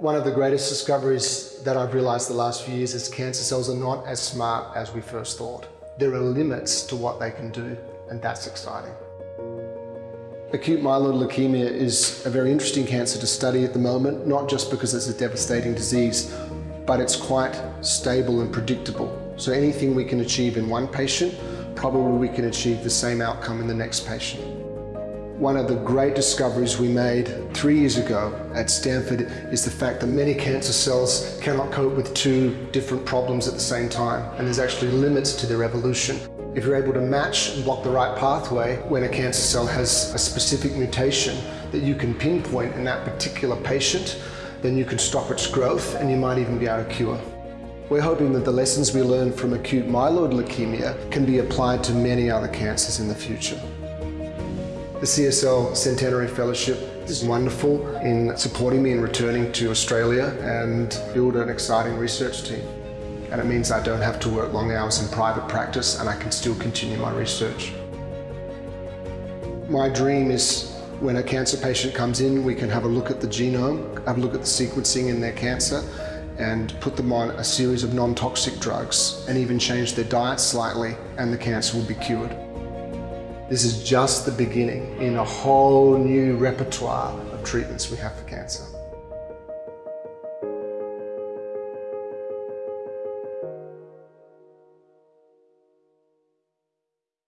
One of the greatest discoveries that I've realized the last few years is cancer cells are not as smart as we first thought. There are limits to what they can do, and that's exciting. Acute myeloid leukemia is a very interesting cancer to study at the moment, not just because it's a devastating disease, but it's quite stable and predictable. So anything we can achieve in one patient, probably we can achieve the same outcome in the next patient. One of the great discoveries we made three years ago at Stanford is the fact that many cancer cells cannot cope with two different problems at the same time, and there's actually limits to their evolution. If you're able to match and block the right pathway when a cancer cell has a specific mutation that you can pinpoint in that particular patient, then you can stop its growth and you might even be able to cure. We're hoping that the lessons we learn from acute myeloid leukemia can be applied to many other cancers in the future. The CSL Centenary Fellowship is wonderful in supporting me in returning to Australia and build an exciting research team and it means I don't have to work long hours in private practice and I can still continue my research. My dream is when a cancer patient comes in, we can have a look at the genome, have a look at the sequencing in their cancer and put them on a series of non-toxic drugs and even change their diet slightly and the cancer will be cured. This is just the beginning in a whole new repertoire of treatments we have for cancer.